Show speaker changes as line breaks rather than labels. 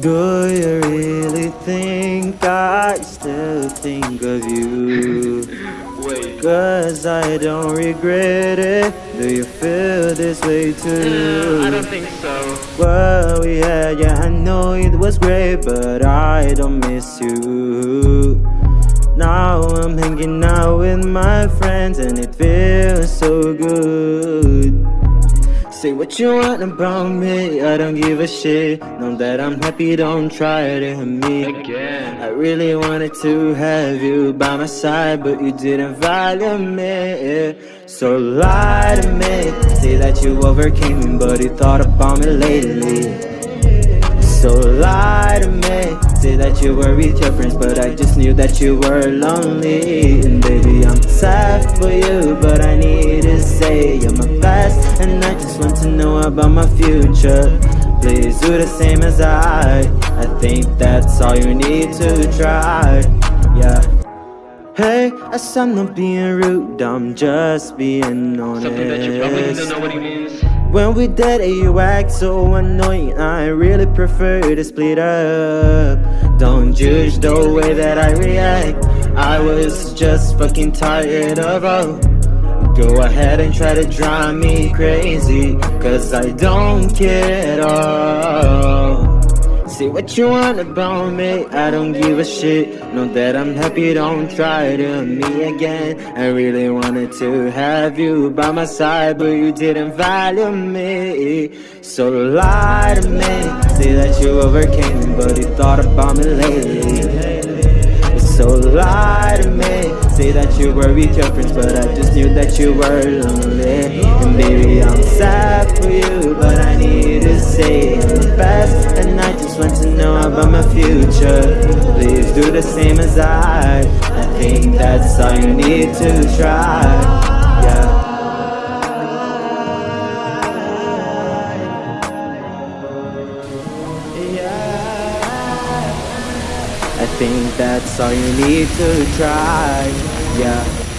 Do you really think I still think of you?
Wait.
Cause I don't regret it. Do you feel this way too?
Uh, I don't think so.
What we had, yeah, I know it was great, but I don't miss you. Now I'm hanging out with my friends, and it feels so good. Say what you want about me, I don't give a shit. Know that I'm happy, don't try to hurt me.
Again.
I really wanted to have you by my side, but you didn't value me. So lie to me, say that you overcame me, but you thought about me lately. So lie to me, say that you were with your friends, but I just knew that you were lonely. And baby, I'm sad for you, but I need to say you're my best, and I just want to know about my future. Please do the same as I. I think that's all you need to try. Yeah. Hey, I said I'm not being rude, I'm just being honest.
Something that you probably don't know what he means.
When we it, you act so annoying. I really prefer to split up. Don't judge the way that I react. I was just fucking tired of all. Go ahead and try to drive me crazy. Cause I don't care at all. Say what you want about me, I don't give a shit. Know that I'm happy, don't try to me again. I really wanted to have you by my side, but you didn't value me. So lie to me, say that you overcame but you thought about me lately. So lie to me, say that you were with your friends, but I just knew that you were lonely. And baby, about my future. Please do the same as I. I think that's all you need to try. Yeah. I think that's all you need to try. Yeah.